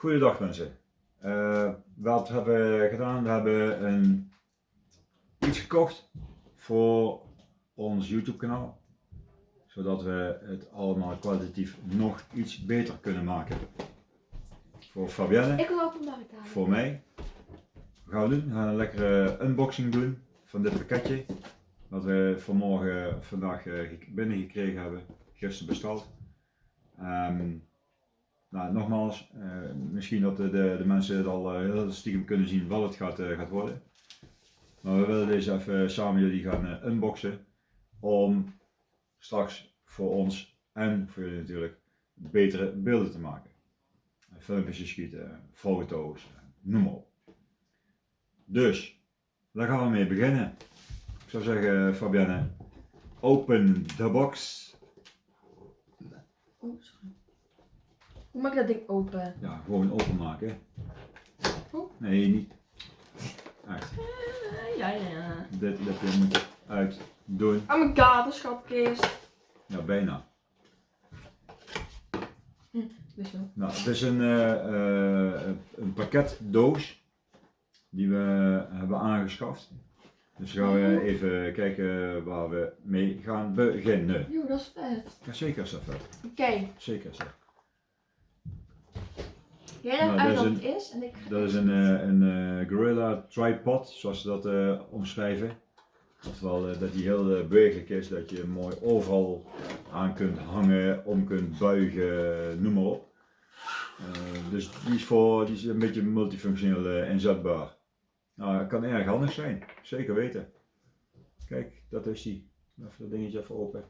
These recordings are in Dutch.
Goedendag mensen. Uh, wat hebben we gedaan? We hebben een, iets gekocht voor ons YouTube kanaal. Zodat we het allemaal kwalitatief nog iets beter kunnen maken. Voor Fabienne. Ik wil ook een. Voor mij. We gaan doen. We gaan een lekkere unboxing doen van dit pakketje. Wat we vanmorgen, vandaag uh, binnengekregen hebben. Gisteren besteld. Um, nou, nogmaals, uh, misschien dat de, de, de, mensen het al uh, heel stiekem kunnen zien wat het gaat, uh, gaat worden. Maar we willen deze even samen jullie gaan unboxen. Om straks voor ons en voor jullie natuurlijk betere beelden te maken. Filmpjes schieten, foto's, noem maar op. Dus, daar gaan we mee beginnen. Ik zou zeggen, Fabienne, open the box. Oh, sorry. Hoe maak ik dat ding open? Ja, gewoon openmaken. Hoe? Nee, niet. Echt. Uh, ja, ja. Dit heb je moeten uit doen. Oh een schatkist. Ja, bijna. Hm, dus wel. Nou, het is een, uh, uh, een pakketdoos die we hebben aangeschaft. Dus gaan we even kijken waar we mee gaan beginnen. Joh, dat is vet. Ja, zeker is dat vet. Oké, Zeker is dat. Jij legt Nou, uit wat is het is en ik ga Dat is een, eh, een eh, Gorilla Tripod, zoals ze dat eh, omschrijven. Oftewel dat die heel bewegelijk is, dat je hem mooi overal aan kunt hangen, om kunt buigen, noem maar op. Dus die is, voor, die is een beetje multifunctioneel inzetbaar. Nou, het kan erg handig zijn, zeker weten. Kijk, dat is die. Even dat dingetje even open.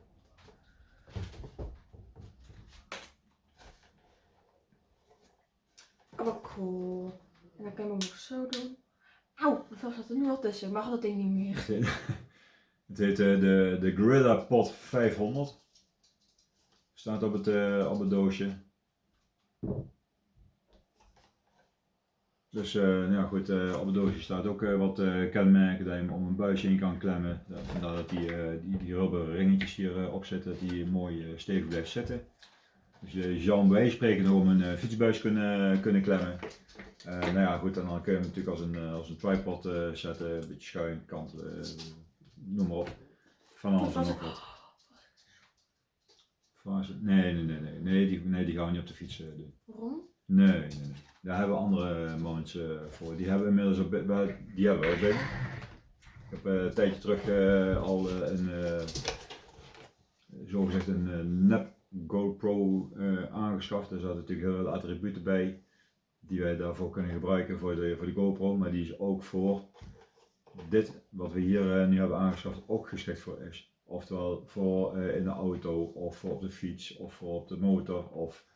Oh, cool. En dan kan je hem ook zo doen. Auw, hoeveel staat er nu al tussen? Mag dat ding niet meer. Het heet, eh, de, de Gorilla Pod 500. Staat op het, eh, op het doosje. Dus eh, nou ja, goed, op het doosje staat ook wat kenmerken dat je hem om een buisje in kan klemmen. Vandaar dat die, die, die rubber ringetjes hierop zitten, dat die mooi stevig blijft zitten. Dus je zou bij spreken om een eh, fietsbuis kunnen, kunnen klemmen. Eh, nou ja, goed, en dan kun je hem natuurlijk als een, eh, als een tripod eh, zetten, een beetje schuin, kant, eh, noem maar op. Van alles en nog wat. Fase- Nee, nee, nee, nee, nee, die, nee, die gaan we niet op de fiets eh, doen. Waarom? Nee, nee, nee. Daar hebben we andere eh, voor. Die hebben inmiddels ook, bi- wel- die hebben we ook binnen. Ik heb eh, een tijdje terug eh, al eh, een, eh zogezegd een eh, nep GoPro eh, aangeschaft. Daar zaten natuurlijk heel veel attributen bij die wij daarvoor kunnen gebruiken voor de, voor de GoPro. Maar die is ook voor dit wat we hier eh, nu hebben aangeschaft ook geschikt voor is. Oftewel voor eh, in de auto of op de fiets of voor op de motor of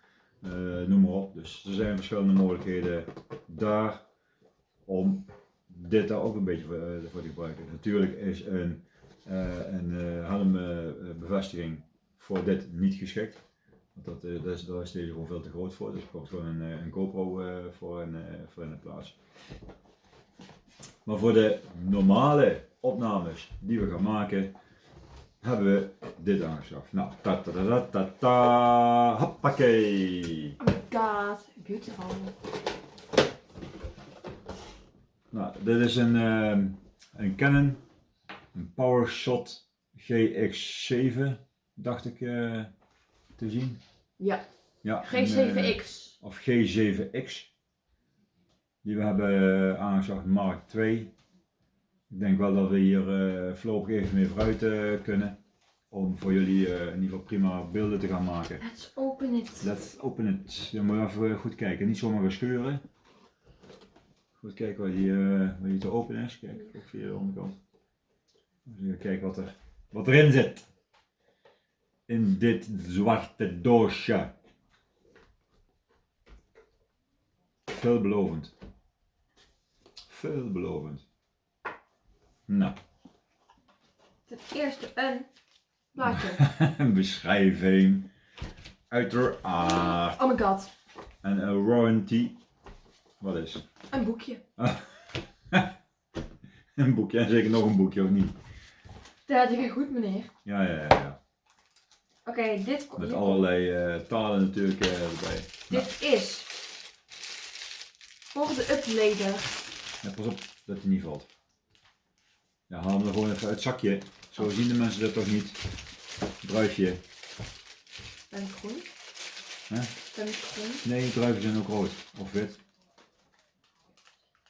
noem maar op. Dus er zijn verschillende mogelijkheden daar om dit daar ook een beetje voor, te gebruiken. Natuurlijk is een, een helmbevestiging voor dit niet geschikt. Want dat, eh, dat is, daar is deze gewoon veel te groot voor. Dus er komt gewoon een, eh, een GoPro eh, voor, in, voor in de plaats. Maar voor de normale opnames die we gaan maken, hebben we dit aangeschaft. Nou, ta ta ta ta ta, ta hoppakee. Oh my god, beautiful. Nou, dit is een, een Canon, een PowerShot GX7, dacht ik eh, te zien. Ja, Ja, een, eh, G7X. of G7X. Die we hebben eh, aangeschaft Mark II. Ik denk wel dat we hier voorlopig even mee vooruit kunnen. Om voor jullie in ieder geval prima beelden te gaan maken. Let's open it. Let's open it. Je moet even goed kijken, niet zomaar gaan scheuren. Goed kijken waar die, eh, waar die te open is. Kijk, ook via de onderkant. Dus even kijken wat, er, wat erin zit. In dit zwarte doosje. Veelbelovend. Veelbelovend. Nou, Ten eerste een plaatje. een beschrijving. Uiteraard. Oh my god, En een warranty. Wat is? een boekje. Een boekje, en zeker nog een boekje of niet? Dat ging goed meneer. Ja, ja, ja. ja. Oké, dit, Met dit, allerlei eh, talen natuurlijk eh, erbij. dit is voor de uplader. Ja, pas op dat hij niet valt. Ja, haal hem er gewoon even uit het zakje. Zo zien de mensen dat toch niet. Druifje. Ben ik groen? Hè? Ben ik groen? Nee, druiven zijn ook rood. Of wit.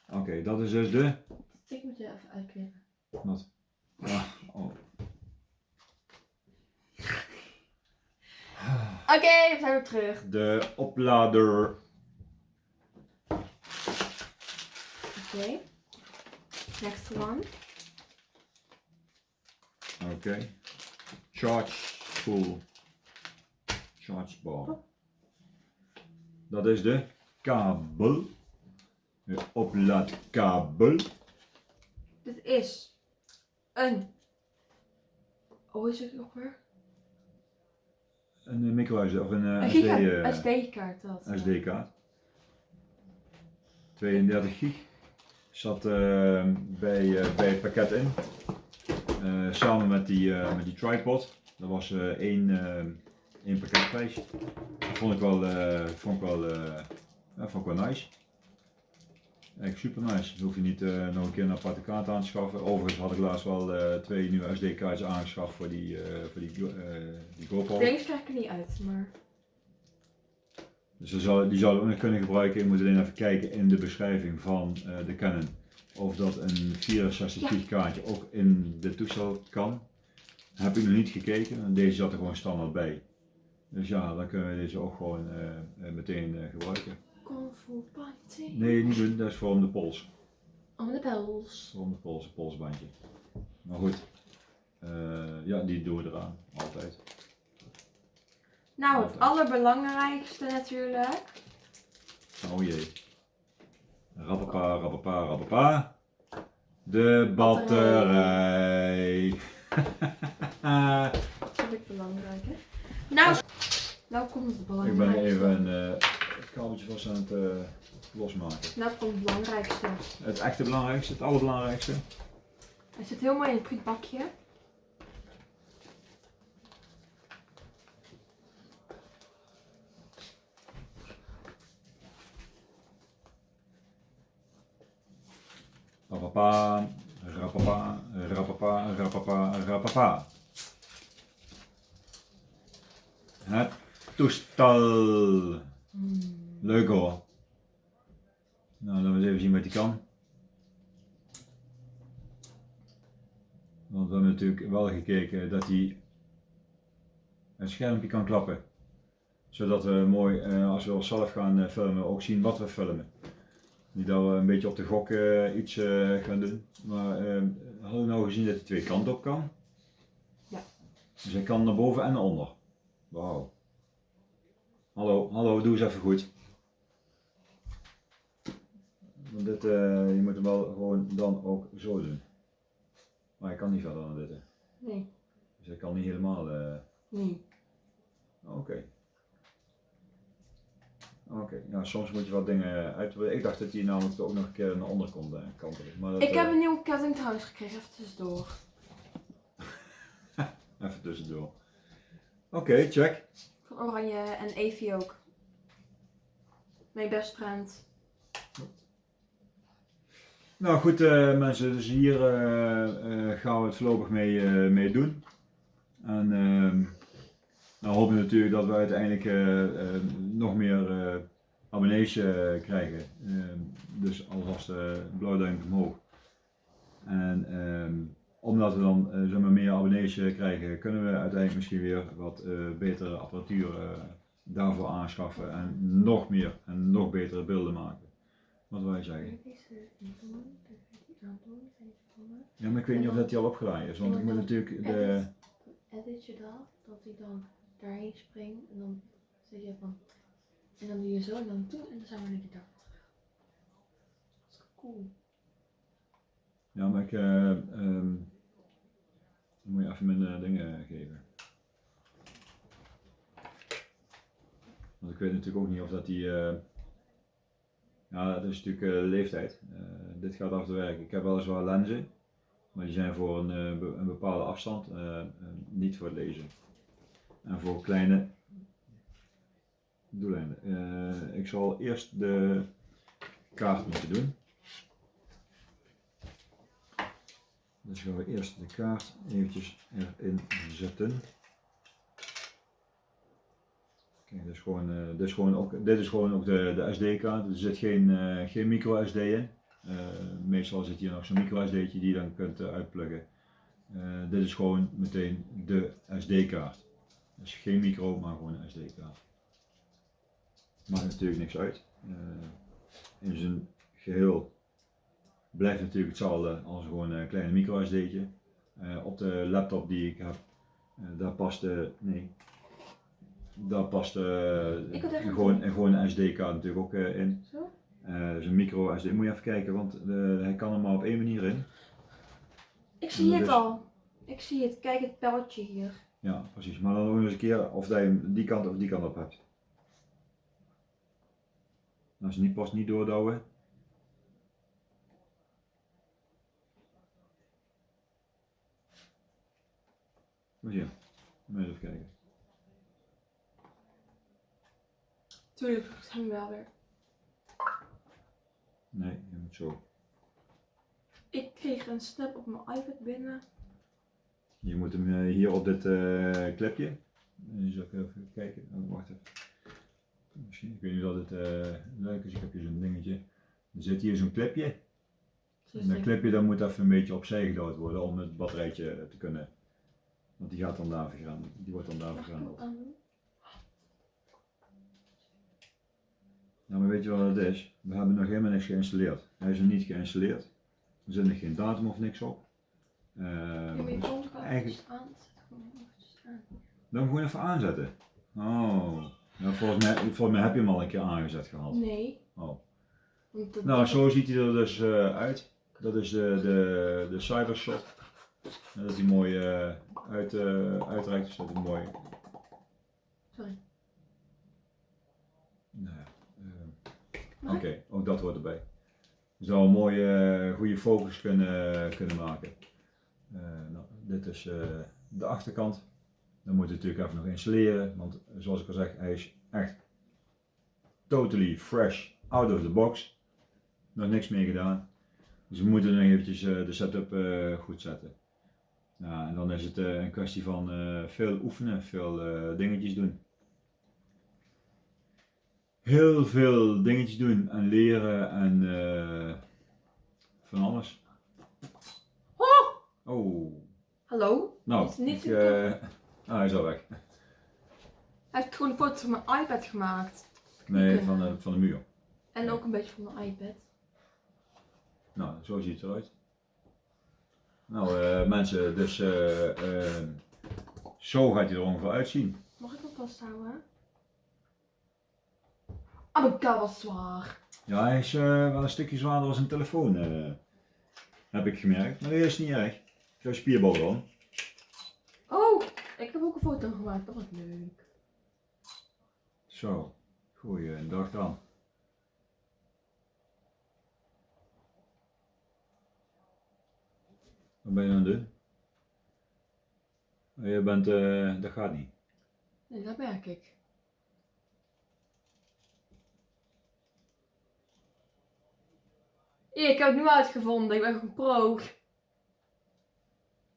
Oké, dat is dus de... Ik moet je even uitknippen. Wat? Ja, oh. Oké, we zijn weer terug. De oplader. Oké. Next one. Oké. Charge full. Charge bar. Dat is de kabel. De oplaadkabel. Dit is een. Hoe is het nog weer? Een micro SD of een Een eh, SD, giga, eh, SD-kaart dat. SD-kaart. 32 gig. Zat eh, bij, eh, bij het pakket in. Eh, samen met die, eh, met die tripod. Dat was eh, één, eh, één pakketprijs. Dat vond ik wel, eh, vond ik wel, eh, vond ik wel nice. Echt super nice. Hoef je niet eh, nog een keer een aparte kaart aan te schaffen. Overigens had ik laatst wel eh, twee nieuwe SD-kaartjes aangeschaft voor die, eh, voor die, die GoPro. Deze krijg ik er niet uit, maar. Dus die zou, die zouden we nog kunnen gebruiken. Je moet alleen even kijken in de beschrijving van de Canon. Of dat een 64 Ja. gig kaartje ook in de toestel kan. Heb ik nog niet gekeken. En deze zat er gewoon standaard bij. Dus ja, dan kunnen we deze ook gewoon meteen gebruiken. Kung Fu Party. Nee, niet doen. Dat is voor om de pols. Om de pels. Voor om de pols, een polsbandje. Maar goed. Eh, ja, die doen we eraan. Altijd. Nou, het allerbelangrijkste natuurlijk. Oh jee. Rappapa, rappapa, rappapa. De batterij. Dat vind ik belangrijk, hè? Nou, nou komt het ik belangrijkste. ben even een eh, kabeltje vast aan het eh, losmaken. Nou komt het belangrijkste. Het echte belangrijkste, het allerbelangrijkste. Hij zit heel mooi in het frietbakje. Rappapa, rappapa, rappapa, rappapa, rappapa. Het toestel. Hmm. Leuk hoor. Nou, laten we eens even zien wat die kan. Want we hebben natuurlijk wel gekeken dat hij het schermpje kan klappen. Zodat we mooi, eh, als we zelf gaan eh, filmen, ook zien wat we filmen. Niet dat we een beetje op de gok eh, iets gaan doen. Maar eh, hadden we nou gezien dat hij twee kanten op kan? Ja. Dus hij kan naar boven en naar onder. Wauw. Hallo, hallo, doe eens even goed. Want dit, eh, je moet hem wel gewoon dan ook zo doen. Maar hij kan niet verder dan dit. hè. Nee, Dus hij kan niet helemaal. eh, nee. Oké. Oké, ja, soms moet je wat dingen uitproberen. Ik dacht dat hij namelijk ook nog een keer naar onder kon eh, kantelen. Maar dat, Ik heb eh, een nieuwe ketting trouwens gekregen, even tussendoor. Even tussendoor. Oké, check. Van Oranje en Evie ook. Mijn best friend. Nou goed eh, mensen, dus hier eh, eh, gaan we het voorlopig mee, mee doen. En ehm nou hopen we natuurlijk dat we uiteindelijk nog meer abonnees krijgen. Ehm, dus alvast blauw duimpje omhoog. En ehm, omdat we dan zeg meer abonnees krijgen, kunnen we uiteindelijk misschien weer wat betere apparatuur daarvoor aanschaffen. En nog meer en nog betere beelden maken. Wat wil je zeggen? Ja, maar ik weet niet of dat die al opgeladen is, want ik moet natuurlijk de... Edit je dat, dat hij dan daarheen springt en dan zeg je van. En dan doe je zo en dan toe en dan zijn we een keer daar terug. Dat is cool. Ja, maar ik eh, ehm, dan moet je even minder dingen geven. Want ik weet natuurlijk ook niet of dat die... eh, ja, dat is natuurlijk eh, leeftijd. Eh, dit gaat af te werken. Ik heb weliswaar lenzen, maar die zijn voor een, eh, een bepaalde afstand, niet voor het lezen. En voor kleine doeleinden. Ik zal eerst de kaart moeten doen. Dus gaan we eerst de kaart eventjes erin zetten. Kijk, dit is gewoon, dit is gewoon ook, dit is gewoon ook de, de SD-kaart. Er zit geen, eh, geen micro SD in. Eh, meestal zit hier nog zo'n micro SD'tje die je dan kunt uitpluggen. Dit is gewoon meteen de SD-kaart. Dus geen micro, maar gewoon een SD-kaart. Maakt natuurlijk niks uit. In zijn geheel blijft natuurlijk hetzelfde als gewoon een kleine micro SD'tje. Eh, op de laptop die ik heb, daar past de, nee, daar past eh, gewoon, en gewoon een SD-kaart natuurlijk ook eh, in. Zo? Eh, dus een micro SD, moet je even kijken, want eh, hij kan er maar op één manier in. Ik zie het Dus- al. Ik zie het. Kijk het pijltje hier. Ja, precies. Maar dan nog eens een keer of dat je hem die kant of die kant op hebt. Als je niet past, niet doordouwen. Moet je even kijken. Tuurlijk, ik hem wel weer. Nee, je moet zo. Ik kreeg een snap op mijn iPad binnen. Je moet hem eh, hier op dit eh, klepje. Je zal ik even kijken. Oh, wacht even. Misschien, ik weet niet of het eh, leuk is. Ik heb hier zo'n dingetje. Er zit hier zo'n klepje. En dat klepje dat moet even een beetje opzij gedouwd worden om het batterijtje te kunnen. Want die gaat dan daar vergaan. Die wordt dan daar vergaan. Aandoen? Nou, maar weet je wat het is? We hebben nog helemaal niks geïnstalleerd. Hij is nog niet geïnstalleerd. Er zit nog geen datum of niks op. Ehm, Ja, dus het wel eigenlijk- dan gewoon even aanzetten. Oh. Nou, volgens, mij, volgens mij heb je hem al een keer aangezet gehad. Nee. Oh. Nou, zo ziet hij er dus eh, uit. Dat is de, de, de Cybershot. Dat hij mooi eh, uit, eh, uitreikt. Dus dat hij mooi. Sorry. Nou ja, eh, Oké, ook dat hoort erbij. Je zou een mooie, eh, goede focus kunnen, kunnen maken. Eh, nou, dit is eh, de achterkant. Dan moet je natuurlijk even nog installeren. Want zoals ik al zeg, hij is echt totally fresh out of the box. Nog niks meer gedaan. Dus we moeten nog eventjes de setup goed zetten. Ja, en dan is het een kwestie van veel oefenen, veel dingetjes doen. Heel veel dingetjes doen en leren en eh, van alles. Oh! Oh, Hallo? nou, Is niet ik, zo eh, ah, hij is al weg. Hij heeft gewoon een foto van mijn iPad gemaakt. Nee, van de, van de muur. En ook een beetje van mijn iPad. Nou, zo ziet het eruit. Nou, eh, mensen, dus zo gaat hij er ongeveer uitzien. Mag ik hem vasthouden? Oh my god, wat zwaar. Ja, hij is eh, wel een stukje zwaarder als een telefoon, eh, heb ik gemerkt. Maar dat is niet erg. Jouw spierbal dan. Oh, ik heb ook een foto gemaakt. Dat was leuk. Zo, goeie dag aan. Wat ben je aan het doen? Oh, Je bent, eh, dat gaat niet. Nee, dat merk ik. Ik heb het nu uitgevonden. Ik ben gewoon pro.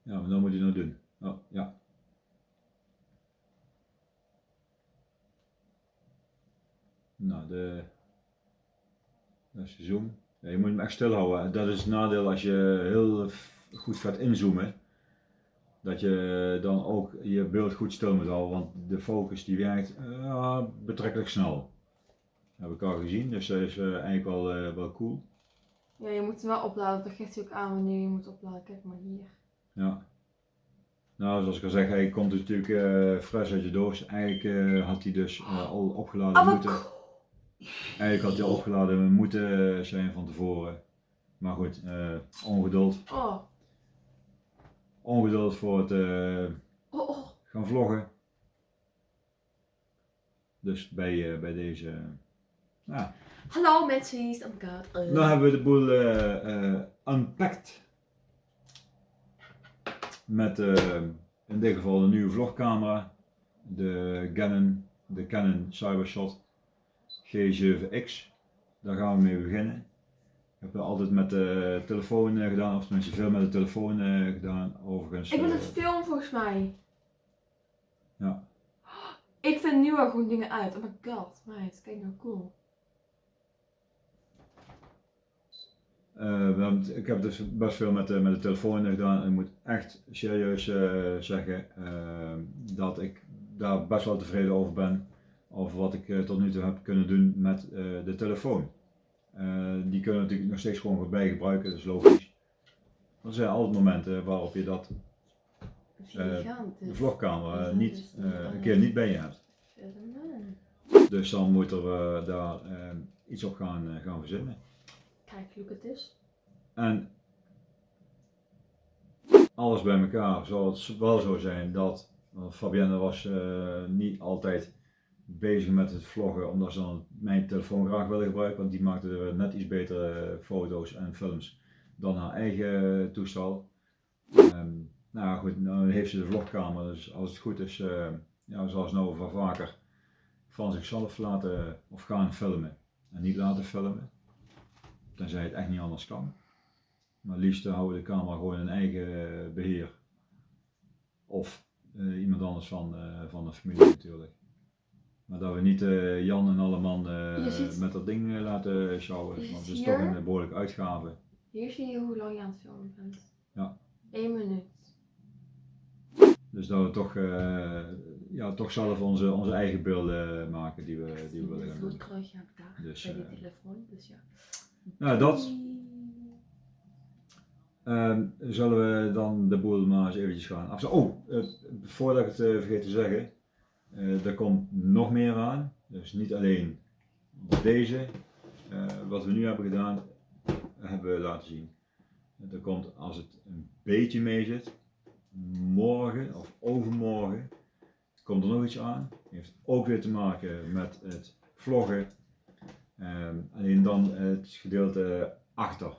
Ja, maar dan moet je nou doen. Oh, ja. Nou, de... Dat is zoom. Ja, je moet hem echt stil houden. Dat is het nadeel als je heel goed gaat inzoomen. Dat je dan ook je beeld goed stil moet houden, want de focus die werkt eh, betrekkelijk snel. Dat heb ik al gezien, dus dat is eh, eigenlijk wel, eh, wel cool. Ja, je moet hem wel opladen. Dat geeft hij ook aan wanneer je moet opladen. Kijk maar hier. Ja. Nou, zoals ik al zeg, hij komt natuurlijk eh fris uit je doos. Eigenlijk eh, had hij dus eh, al opgeladen Oh, moeten. Eigenlijk had hij al opgeladen moeten zijn van tevoren. Maar goed, ongeduld. Oh, Ongeduld voor het oh, oh. gaan vloggen. Dus bij, bij deze. ja. Hallo mensen, oh my god. Uh. Nou hebben we de boel eh, eh, unpacked. Met eh, in dit geval een nieuwe vlogcamera. De Canon, de Canon Cybershot G7X. daar gaan we mee beginnen. Ik heb altijd met de telefoon gedaan, of tenminste veel met de telefoon gedaan. Overigens. Ik ben het film volgens mij. Ja. Ik vind nu al gewoon dingen uit. Oh my god, meid, kijk nou cool. Eh, ik heb dus best veel met de, met de telefoon gedaan en ik moet echt serieus eh, zeggen eh, dat ik daar best wel tevreden over ben. Over wat ik eh, tot nu toe heb kunnen doen met de telefoon. Die kunnen natuurlijk nog steeds gewoon voorbij gebruiken, dat is logisch. Er zijn altijd momenten waarop je dat, de vlogcamera, niet, een keer niet bij je hebt. Dus dan moeten we daar iets op gaan, gaan verzinnen. This. En alles bij elkaar zal het wel zo zijn dat Fabienne was eh, niet altijd bezig met het vloggen omdat ze dan mijn telefoon graag wilde gebruiken, want die maakte net iets betere foto's en films dan haar eigen toestel. Ehm, nou goed, nu heeft ze de vlogkamer, dus als het goed is, eh, ja, zal ze nou wel vaker van zichzelf laten of gaan filmen en niet laten filmen, tenzij het echt niet anders kan. Maar liefst houden we de camera gewoon in eigen eh, beheer. Of eh, iemand anders van, eh, van de familie natuurlijk. Maar dat we niet Jan en Je ziet- met dat ding laten sjouwen. Want het is toch een eh, behoorlijke uitgave. Hier zie je hoe lang je aan het filmen bent. Ja. 1 minuut. Dus dat we toch, ja, toch zelf onze, onze eigen beelden maken die we, die we willen gaan doen. je hebt daar Dus, bij die telefoon. Dus ja. Nou, dat. Ehm, zullen we dan de boel maar eens eventjes gaan afzetten. Oh, eh, voordat ik het eh, vergeet te zeggen, eh, er komt nog meer aan. Dus niet alleen deze, wat we nu hebben gedaan, hebben we laten zien. Er komt, als het een beetje mee zit, morgen of overmorgen, komt er nog iets aan. Heeft ook weer te maken met het vloggen. Ehm, alleen dan het gedeelte achter,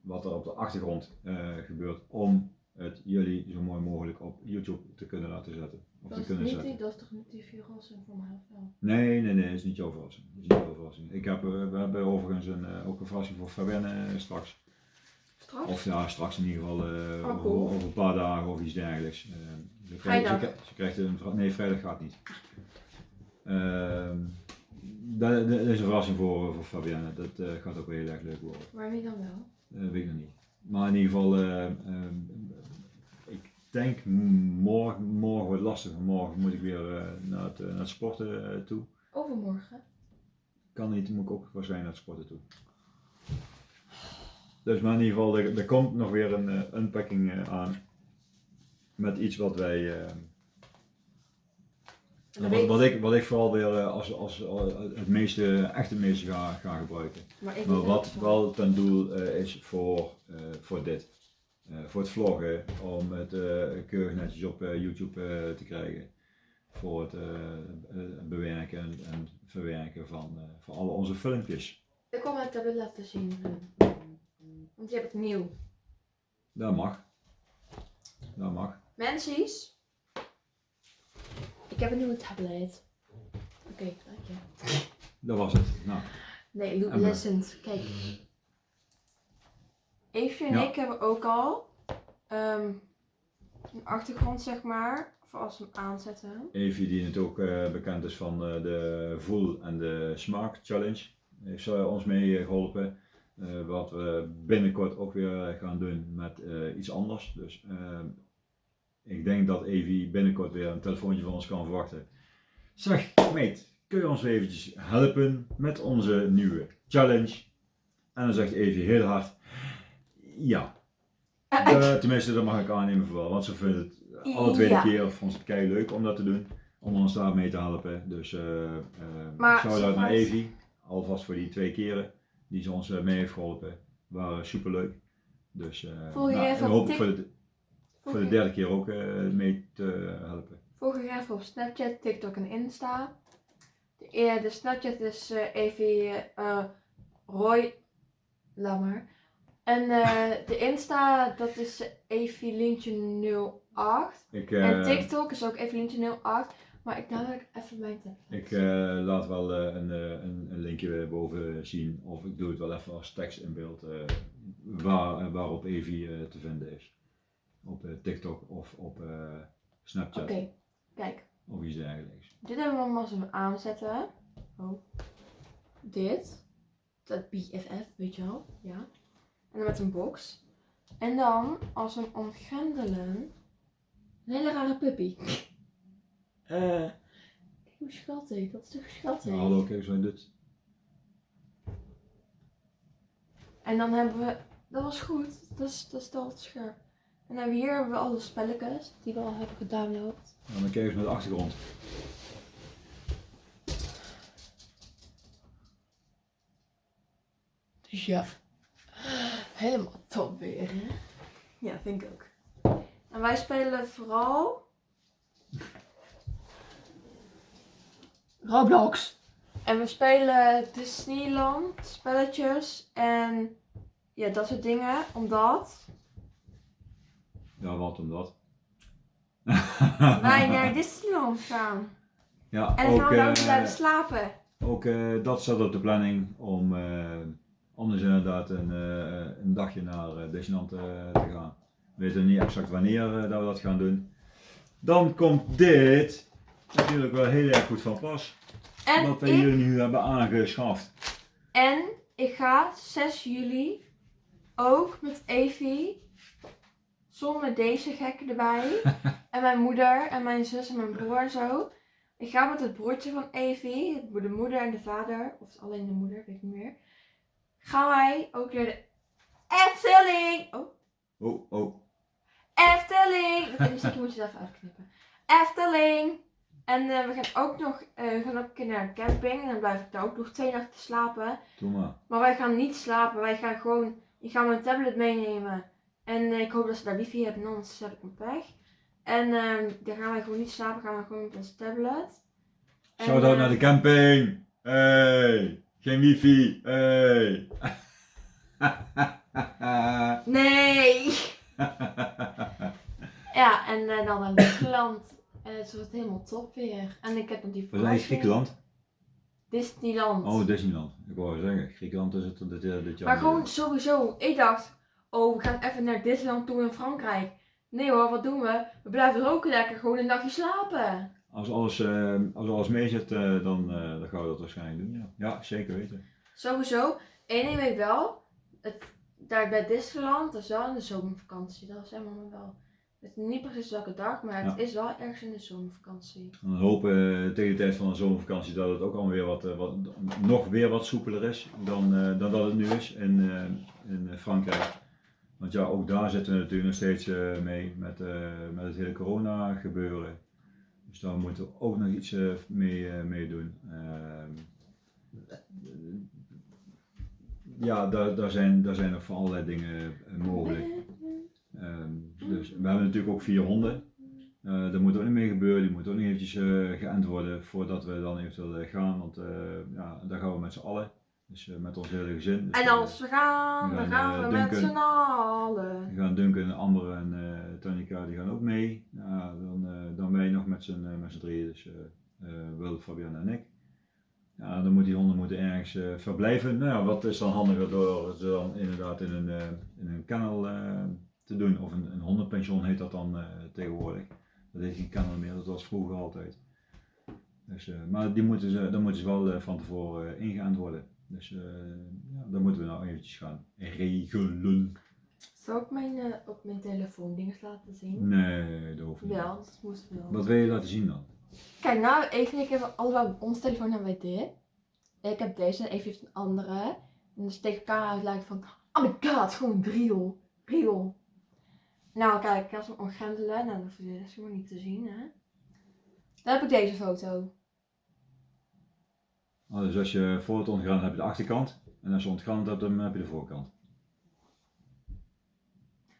wat er op de achtergrond eh, gebeurt, om het jullie zo mooi mogelijk op YouTube te kunnen laten zetten. Of Dat te is, kunnen niet zetten. die, dat is toch niet die verrassing voor mij of wel? Nee, nee, nee, dat is niet jouw verrassing. Dat is niet jouw verrassing. Ik heb, eh, we hebben overigens een, eh, ook een verrassing voor Fabienne eh, straks. Straks? Of ja, straks in ieder geval eh, Oh, over, cool. over een paar dagen of iets dergelijks. Eh, ze krijgt-. Ze, krijgt- ze krijgt een vra- Nee, vrijdag gaat niet. Ehm, dat, dat is een verrassing voor, voor Fabienne. Dat eh, gaat ook wel heel erg leuk worden. Maar wie dan wel? Dat weet ik nog niet. Maar in ieder geval, eh, ik denk morgen, morgen wordt lastig. Morgen moet ik weer eh, naar, het, eh, naar het sporten eh, toe. Overmorgen. Kan niet, moet ik ook waarschijnlijk naar het sporten toe. Dus maar in ieder geval, er, er komt nog weer een eh, unpacking eh, aan. Met iets wat wij, eh, wat, wat, ik, wat ik vooral weer eh, als, als, als het meeste, echt het meeste ga, ga gebruiken. maar wat wel ten doel eh, is voor, eh, voor dit. Eh, voor het vloggen, om het eh, keurig netjes op eh, YouTube eh, te krijgen. Voor het eh, eh, bewerken en, en verwerken van, eh, van alle onze filmpjes. Ik kom mijn tablet laten zien. eh. Want je hebt het nieuw. Dat mag. Dat mag. Mensies. Ik heb een nieuwe tablet. Oké, dank je. Dat was het. Nou, Nee, we- Lessons. Kijk. Eefje en Ja. ik hebben ook al ehm, een achtergrond, zeg maar. Voor als we hem aanzetten. Evie die natuurlijk ook eh, bekend is van eh, de Voel en de Smaak Challenge. Heeft eh, ons mee geholpen. Eh, wat we binnenkort ook weer gaan doen met iets anders. Dus ik denk dat Evie binnenkort weer een telefoontje van ons kan verwachten. Zeg, meet, kun je ons eventjes helpen met onze nieuwe challenge? En dan zegt Evie heel hard, ja. Eh, tenminste, dat mag ik aannemen voor wel, want ze vindt het alle tweede Ja. keer vond ze het kei leuk om dat te doen. Om ons daar mee te helpen. Dus eh eh Maar shout-out naar Evie. Alvast voor die twee keren die ze ons eh, mee heeft geholpen. Waren super leuk. Dus eh je nou, hoop ik voor de, voor de derde keer ook eh, mee te helpen. Volg je even op Snapchat, TikTok en Insta. De, eh, de Snapchat is eh Evie eh, Roy. Laat maar. En de Insta, dat is Evie Lintje 08. Ik, En TikTok is ook Evelientje 08. Maar ik dadelijk even mijn. Ik laat wel een, een, een linkje boven zien, of ik doe het wel even als tekst in beeld, waar, waarop Evi eh, te vinden is. Op eh, TikTok of op eh, Snapchat Oké, kijk. of iets dergelijks. Dit hebben we hem als we aanzetten. Oh. Dit. Dat BFF, weet je wel. Ja. En dan met een box. En dan, als we hem ontgrendelen. Een hele rare puppy. Eh. Kijk hoe schattig. Dat is toch schattig. Ja, hallo, kijk naar dit. En dan hebben we. Dat was goed. Dat is, dat is al scherp. En dan hier hebben we alle spelletjes die we al hebben gedownload. En dan kijk eens naar de achtergrond. Dus ja, helemaal top weer. Hè? Ja, vind ik ook. En wij spelen vooral. Roblox. En we spelen Disneyland spelletjes en ja, dat soort dingen. Omdat Ja, wat om dat. wij naar Disneyland gaan. ja, En dan gaan we daar eh, blijven slapen. ook eh, dat staat op de planning om eh, anders inderdaad een, een dagje naar Disneyland te gaan. We weten niet exact wanneer dat we dat gaan doen. Dan komt dit natuurlijk wel heel erg goed van pas. En wat we hier nu hebben aangeschaft. en ik ga 6 juli ook met Evie zonder deze gekken erbij. en mijn moeder en mijn zus en mijn broer en zo. Ik ga met het broertje van Evie, de moeder en de vader, of alleen de moeder, weet ik niet meer. Gaan wij ook naar de Efteling! Oh, Oh, oh. Efteling! Oké, dus ik moet je het even uitknippen. Efteling! En eh, we gaan ook nog we gaan ook een keer naar een camping. En dan blijf ik daar ook nog twee nachten slapen. Doe maar. Maar wij gaan niet slapen. Wij gaan gewoon. Ik ga mijn tablet meenemen. En eh, ik hoop dat ze daar wifi hebben, anders heb ik een pech. En ehm dan gaan wij gewoon niet slapen. Gaan we gewoon met ons tablet. Shout-out naar de camping. Hey. Geen wifi. Hey. Nee! Ja, en eh, dan naar Griekenland. En het wordt helemaal top weer. En ik heb nog die in verrassing. Griekenland. Disneyland. Oh, Disneyland. Ik wou zeggen, Griekenland is het dit, dit jaar. maar gewoon sowieso. Ik dacht, oh, we gaan even naar Disneyland toe in Frankrijk. Nee hoor, wat doen we? We blijven er ook lekker gewoon een dagje slapen. Als alles, eh, als alles mee zit, eh, dan, eh, dan gaan we dat waarschijnlijk doen. Ja, ja zeker weten. Sowieso. Eén ding weet ik wel. Het, daar bij Disneyland, dat is wel in de zomervakantie. Dat is helemaal wel. Ik weet niet precies welke dag, maar het Ja. is wel ergens in de zomervakantie. En dan hopen we tegen de tijd van de zomervakantie dat het ook allemaal weer wat, wat nog weer wat soepeler is dan, dan dat het nu is in, in Frankrijk. Want ja, ook daar zitten we natuurlijk nog steeds eh, mee met, eh, met het hele corona gebeuren. Dus daar moeten we ook nog iets eh, mee, mee doen. Ehm, ja, daar, daar, zijn, daar zijn nog van allerlei dingen mogelijk. Ehm, dus we hebben natuurlijk ook vier honden. Daar moet ook niet mee gebeuren, die moeten ook niet eventjes geënt worden voordat we dan eventueel gaan, want ja, daar gaan we met z'n allen. Dus eh, met ons hele gezin. Dus, En eh, als we gaan, we dan gaan, eh, we met z'n allen. die gaan Duncan, en Amber en eh Tanika, die gaan ook mee. Ja, dan, eh, dan wij nog met z'n eh, met z'n drieën, dus eh eh, Wil, Fabian en ik. Ja, dan moeten die honden moeten ergens eh, verblijven. Nou ja, wat is dan handiger door ze dan inderdaad in een, eh, in een kennel eh, te doen. Of een, een hondenpension heet dat dan eh, tegenwoordig. Dat heet geen kennel meer, dat was vroeger altijd. Dus, eh, maar die moeten ze, dan moeten ze wel eh, van tevoren eh, ingeënt worden. Dus eh, ja, dat moeten we nou eventjes gaan regelen. Zal ik mijn, eh, op mijn telefoon dingen laten zien? Nee, dat hoeft niet. Wel, dat moest wel. Wat wil je laten zien dan? Kijk, nou, even ik heb allebei op ons telefoon hebben wij dit. Ik heb deze en even heeft een andere. En dus tegen elkaar uit lijkt van, oh my god, gewoon real. Real. Nou, kijk, als we ontgrendelen, nou, dat hoef je rest helemaal niet te zien, hè. Dan heb ik deze foto. Oh, dus als je voor het ontgraan heb je de achterkant. En als je ontgraan hebt, dan heb je de voorkant.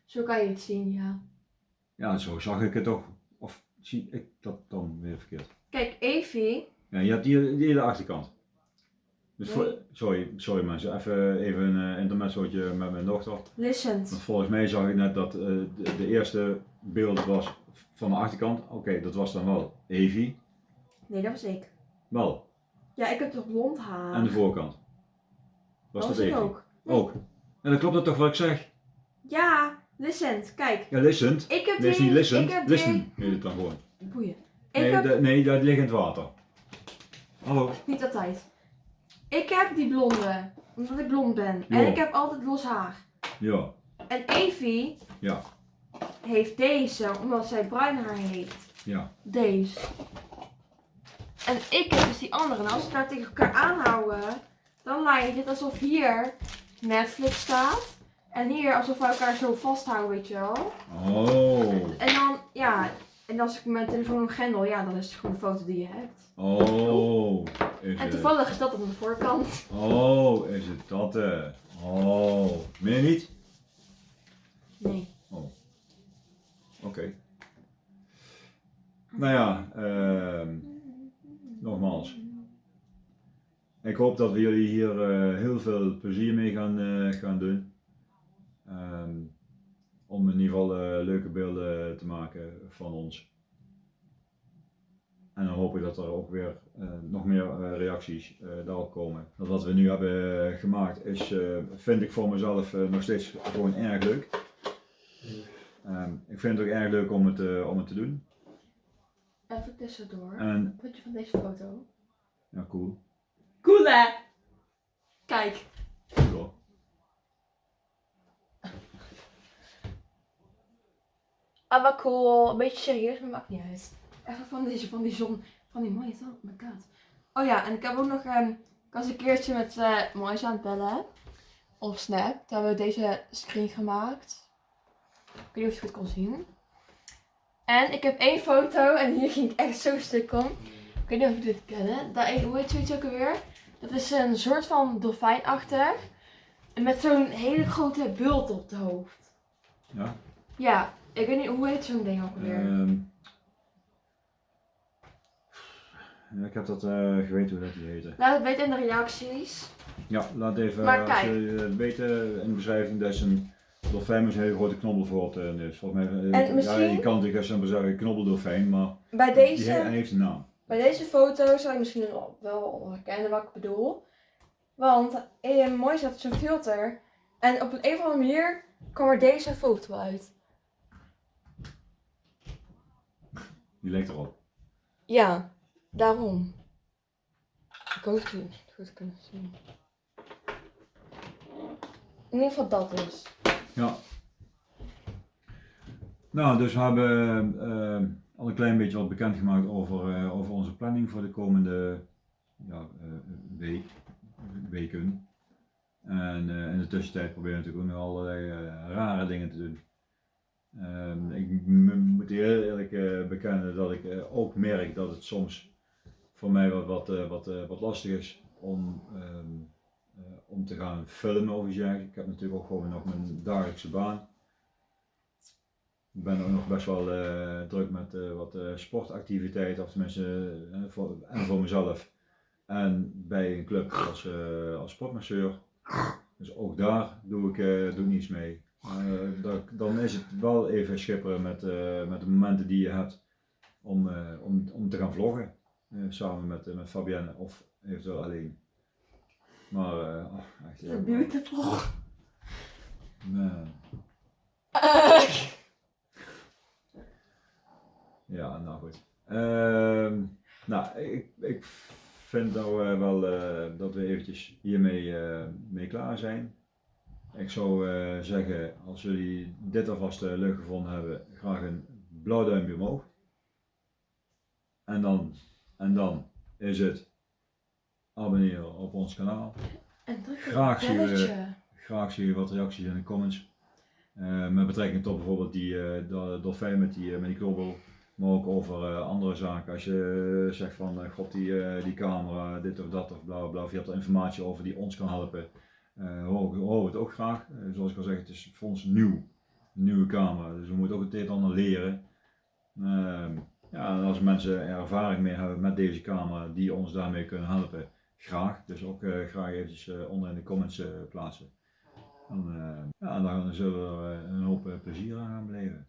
Zo kan je het zien, ja. Ja, zo zag ik het toch. Of zie ik dat dan weer verkeerd? Kijk, Evie, Ja, je hebt hier, hier de achterkant. Dus Nee. voor, sorry, sorry mensen, even, even een uh, intermezzootje met mijn dochter. Listen. volgens mij zag ik net dat eh, de, de eerste beeld was van de achterkant. Oké, dat was dan wel Evie. Nee, dat was ik. Wel. Ja, ik heb toch blond haar. En de voorkant. Was dat, ik Evie? ook. Ook. En dan klopt dat toch wat ik zeg? Ja, listen, kijk. Ja, listend. Ik heb is die- niet listend. Ik heb Listen die... heet het dan gewoon. Boeien. Ik Nee, heb... dat, nee, dat ligt in het water. Hallo. Niet altijd. Ik heb die blonde, omdat ik blond ben. En ik heb altijd los haar. Ja. En Evie Ja. heeft deze, omdat zij bruin haar heeft. Ja. Deze. En ik heb dus die andere. En als we daar tegen elkaar aanhouden, dan lijkt het alsof hier Netflix staat. En hier alsof we elkaar zo vasthouden, weet je wel. Oh. En dan, ja, en als ik mijn telefoon op grendel, ja, dan is het gewoon een foto die je hebt. Oh. Is En het. toevallig is dat op de voorkant. Oh, is het dat? eh? Oh. Meer niet? Nee. Oké. Nou ja, ehm, nogmaals. Ik hoop dat we jullie hier eh, heel veel plezier mee gaan, eh, gaan doen. Ehm, om in ieder geval eh, leuke beelden te maken van ons. En dan hoop ik dat er ook weer nog meer reacties daarop komen. Dat wat we nu hebben gemaakt is, vind ik voor mezelf nog steeds gewoon erg leuk. Ehm, ik vind het ook erg leuk om het, om het te doen. Even tussendoor. En Wat je van deze foto? ja, cool. Cool hè? Kijk. Cool. Ah, wat cool. Een beetje serieus, maar maakt niet uit. Even van deze, van die zon, van die mooie zon. Oh my god. Oh ja, en ik heb ook nog, ehm, ik was een keertje met eh Moois aan het bellen. Op Snap. Toen hebben we deze screen gemaakt. Ik weet niet of je het goed kon zien. En ik heb één foto en hier ging ik echt zo stuk om. Ik weet niet of jullie dit kennen. Dat, hoe heet zoiets ook alweer? Dat is een soort van dolfijnachtig. En met zo'n hele grote bult op het hoofd. Ja. Ja, ik weet niet, hoe heet zo'n ding ook alweer? Ehm, ik heb dat eh, geweten hoe dat die heette. Laat het weten in de reacties. Ja, laat even, Maar als het weten in de beschrijving, dat is een dolfijn met een hele grote knobbel voor het eh, neus. Volgens mij, eh, En ja, je kan natuurlijk je zeggen knobbeldolfijn, maar Bij die deze, hij heeft een naam. bij deze foto zou je misschien wel- wel herkennen wat ik bedoel. Want eh, mooi zat zo'n filter. En op een, een of andere manier kwam er deze foto uit. Die lijkt erop. Ja, daarom. Ik hoop dat jullie het goed kunnen zien. In ieder geval dat dus. Ja. Nou, dus we hebben eh, al een klein beetje wat bekendgemaakt over, eh, over onze planning voor de komende ja, eh, week, weken. En in de tussentijd proberen we natuurlijk ook nog allerlei rare dingen te doen. Ehm, ik moet heel eerlijk bekennen dat ik ook merk dat het soms voor mij wat, wat, wat, wat lastig is om, ehm, eh, om te gaan filmen of iets. Ik heb natuurlijk ook gewoon nog mijn dagelijkse baan. Ik ben ook nog best wel eh, druk met eh, wat eh, sportactiviteiten, of tenminste voor, en voor mezelf. En bij een club als, als sportmasseur. Dus ook daar doe ik, doe niets mee. Dan is het wel even schipperen met, met de momenten die je hebt om, om, om te gaan vloggen. Samen met, met Fabienne of eventueel alleen. Maar eh, oh, echt, ja, Beautiful. man. Ja, nou goed. Ehm, nou, ik, ik vind nou wel eh, dat we eventjes hiermee eh, mee klaar zijn. Ik zou zeggen, als jullie dit alvast leuk gevonden hebben, graag een blauw duimpje omhoog. En dan, en dan is het abonneren op ons kanaal. En druk Graag we- belletje. Graag zie je wat reacties in de comments. Eh, met betrekking tot bijvoorbeeld die do- dolfijn met die, eh, met die knobbel. Maar ook over andere zaken. Als je zegt van god die, die camera, dit of dat of bla bla bla. Of je hebt er informatie over die ons kan helpen. horen horen we het ook graag. Zoals ik al zeg, het is voor ons nieuw. Een nieuwe camera. Dus we moeten ook het een en ander leren. Ehm, ja, en als mensen er ervaring mee hebben met deze camera die ons daarmee kunnen helpen. Graag. Dus ook eh, graag eventjes eh, onder in de comments eh, plaatsen. En, ja, en dan zullen we een hoop plezier aan gaan beleven.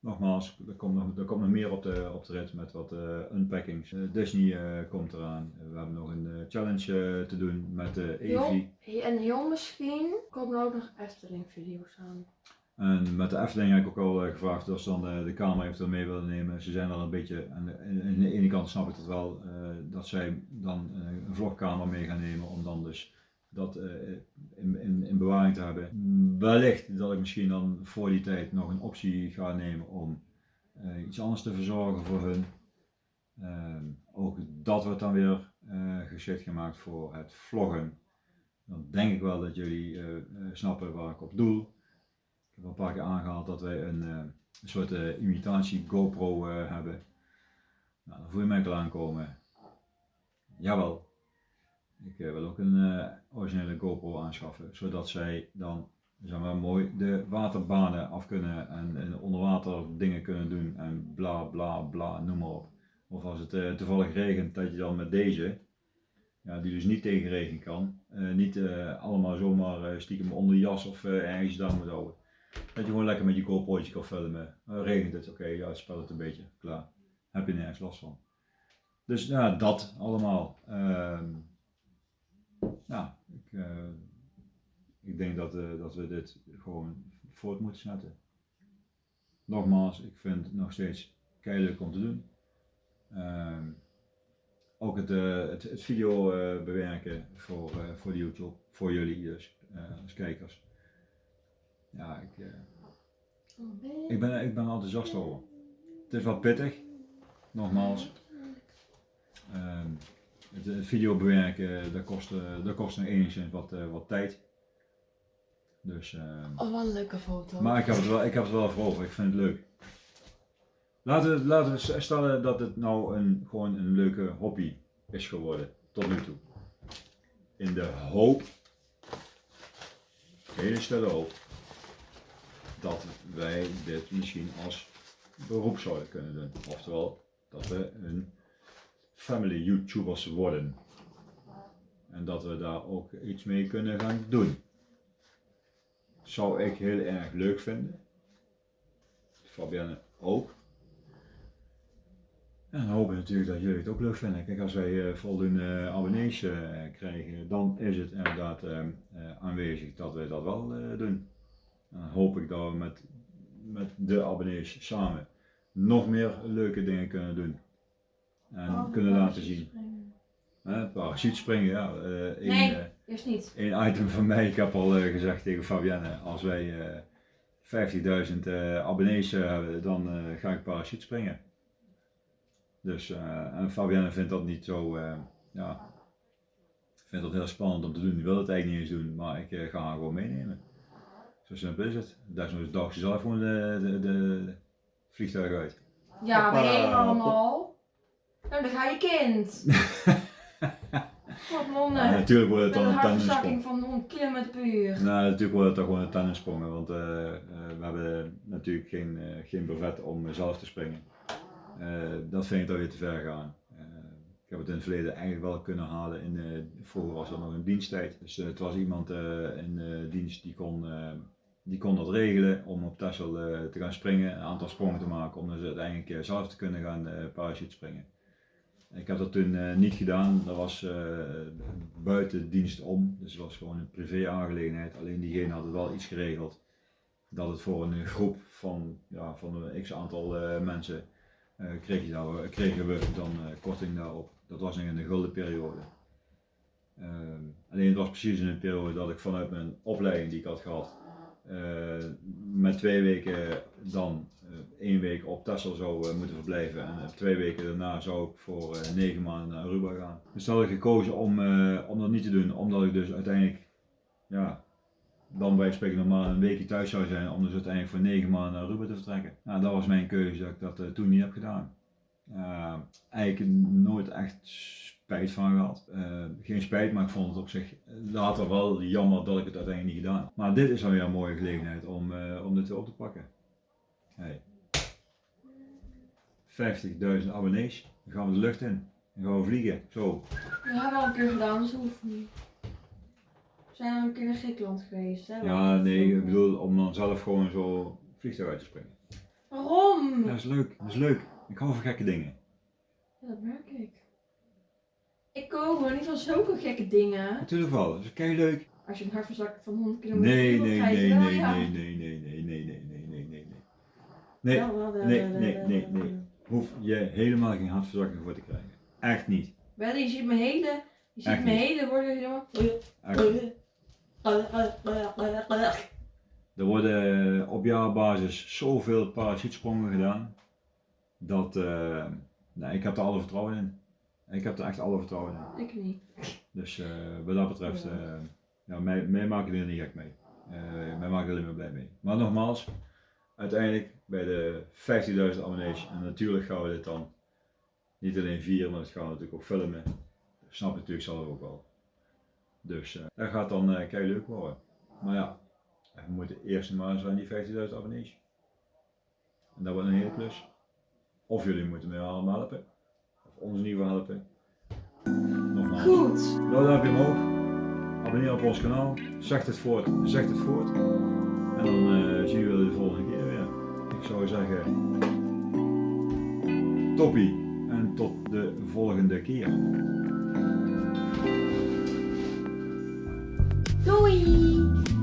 nogmaals, er komt nog, er komt nog meer op de, op de rit met wat unpackings. Disney komt eraan. we hebben nog een challenge te doen met de Evi. Heel, en heel misschien komen er ook nog Efteling video's aan. En met de Efteling heb ik ook al eh, gevraagd of ze dan de, de camera eventueel mee willen nemen. Ze zijn al een beetje, aan de, aan de ene kant snap ik het wel, eh, dat zij dan eh, een vlogcamera mee gaan nemen om dan dus dat eh, in, in, in bewaring te hebben. Wellicht dat ik misschien dan voor die tijd nog een optie ga nemen om eh, iets anders te verzorgen voor hun. Ehm, ook dat wordt dan weer eh, geschikt gemaakt voor het vloggen. Dan denk ik wel dat jullie eh, eh, snappen waar ik op doel. Ik heb al een paar keer aangehaald dat wij een, eh, een soort eh, imitatie GoPro eh, hebben. Nou, dan voel je mij al aankomen. Jawel. Ik wil ook een originele GoPro aanschaffen, zodat zij dan zeg maar, mooi de waterbanen af kunnen en, onderwater dingen kunnen doen en bla bla bla, noem maar op. Of als het toevallig regent, dat je dan met deze, ja, die dus niet tegen regen kan, niet allemaal zomaar stiekem onder de jas of ergens daar moet houden. Dat je gewoon lekker met je GoPro'tje kan filmen. Eh, regent het, oké, ja, spel het een beetje, klaar. Heb je nergens last van. Dus ja, dat allemaal. Ja, ik, eh, ik denk dat, eh, dat we dit gewoon voort moeten zetten. Nogmaals, ik vind het nog steeds keihard om te doen. Ehm, ook het, eh, het, het video bewerken voor, voor YouTube, voor jullie dus, als kijkers. Ja, ik, eh, ik, ben, ik ben er enthousiast over. Het is wel pittig, nogmaals. Ehm, het, het video bewerken, dat kost, eh, dat kost nog enigszins wat, eh, wat tijd. Dus, ehm, Oh, wat een leuke foto. maar ik heb, het wel, ik heb het wel voor over, ik vind het leuk. Laten we, laten we stellen dat het nou een, gewoon een leuke hobby is geworden, tot nu toe. In de hoop, hele stille hoop, dat wij dit misschien als beroep zouden kunnen doen. Oftewel, dat we een family YouTubers worden. En dat we daar ook iets mee kunnen gaan doen. Zou ik heel erg leuk vinden. Fabienne ook. En dan hoop ik natuurlijk dat jullie het ook leuk vinden. Kijk, als wij eh, voldoende abonnees eh, krijgen, dan is het inderdaad eh, eh, aanwezig dat wij dat wel eh, doen. En dan hoop ik dat we met, met de abonnees samen nog meer leuke dingen kunnen doen. En Oh, kunnen laten zien. Hè, parachute springen, ja. één, Nee. eh, Eerst niet. Eén item van mij, ik heb al eh, gezegd tegen Fabienne, als wij eh 50.000 eh, abonnees hebben, dan ga ik parachute springen. Dus, en Fabienne vindt dat niet zo, ja, vindt dat heel spannend om te doen. Die wil het eigenlijk niet eens doen, maar ik ga haar gewoon meenemen. Zo simpel is het. Desnoods dacht ze zelf gewoon de, de, de vliegtuig uit. Ja, je allemaal? Nou, dan ga je kind. Wat Ja, nonnen. natuurlijk wordt het dan een tandensprong. van 100 km per uur. Nou, natuurlijk wordt het toch gewoon een tennissprongen, want eh, eh, we hebben natuurlijk geen, eh, geen brevet om zelf te springen. Dat vind ik dan weer te ver gaan. Ik heb het in het verleden eigenlijk wel kunnen halen. In, vroeger was dat nog een diensttijd. Dus het was iemand in dienst die kon, die kon dat regelen om op Texel eh, te gaan springen, een aantal sprongen te maken, om dus uiteindelijk zelf te kunnen gaan eh parachute springen. Ik heb dat toen eh, niet gedaan, dat was buiten dienst om, dus het was gewoon een privé aangelegenheid. Alleen diegene had het wel iets geregeld dat het voor een groep van, ja, van een x aantal mensen kreeg je kregen we dan korting daarop. Dat was nog in de gulden periode. Ehm, alleen het was precies in een periode dat ik vanuit mijn opleiding die ik had gehad, eh, met twee weken dan eh, één week op Texel zou eh, moeten verblijven en eh, twee weken daarna zou ik voor eh, negen maanden naar Aruba gaan. Dus had ik gekozen om, eh, om dat niet te doen, omdat ik dus uiteindelijk, ja, dan bij spreken normaal een weekje thuis zou zijn, om dus uiteindelijk voor negen maanden naar Aruba te vertrekken. Nou, dat was mijn keuze dat ik dat eh, toen niet heb gedaan. Eh, eigenlijk nooit echt spijt van gehad. Eh, geen spijt, maar ik vond het op zich later wel jammer dat ik het uiteindelijk niet gedaan heb. Maar dit is dan weer een mooie gelegenheid om, eh, om dit weer op te pakken. Hey. 50.000 abonnees, dan gaan we de lucht in. Dan gaan we vliegen. Zo. Dat hebben we al een keer gedaan, dus dat hoeft niet. We zijn al een keer naar Griekenland geweest. Hè? Ja, nee, ik bedoel om dan zelf gewoon zo vliegtuig uit te springen. Waarom? Dat is leuk, dat is leuk. Ik hou van gekke dingen. Ja, dat merk ik. Ik ook, maar niet van zulke gekke dingen. Natuurlijk wel, dat is kei leuk. Als je een hartverzakking van 100 kilometer Nee, nee, nee, nee, nee, nee, nee, nee, nee, nee, nee, nee, nee, nee. Nee, nee, nee, nee, nee. hoef je helemaal geen hartverzakking voor te krijgen. Echt niet. Wel, je ziet mijn hele, je ziet mijn hele worden helemaal... Er worden op jaarbasis zoveel parachutesprongen gedaan. Dat, eh, nee, ik heb er alle vertrouwen in. Ik heb er echt alle vertrouwen in. Ik niet. Dus eh, wat dat betreft, eh ja, mij, mij maken er niet gek mee. Eh mij maken er alleen maar blij mee. Maar nogmaals, uiteindelijk bij de 50.000 abonnees, en natuurlijk gaan we dit dan niet alleen vieren, maar dat gaan we natuurlijk ook filmen. Snap je natuurlijk zelf ook wel. Dus dat gaat dan eh kei leuk worden. Maar ja, we moeten eerst maar eens aan die 50.000 abonnees. En dat wordt een hele klus. Of jullie moeten mij allemaal helpen. Onze nieuwe helpen. Nogmaals. Goed. Nou, duimpje omhoog. Abonneer op ons kanaal. Zeg het voort. Zeg het voort. En dan eh, zien we jullie de volgende keer weer. Ik zou zeggen, toppie. En tot de volgende keer. Doei!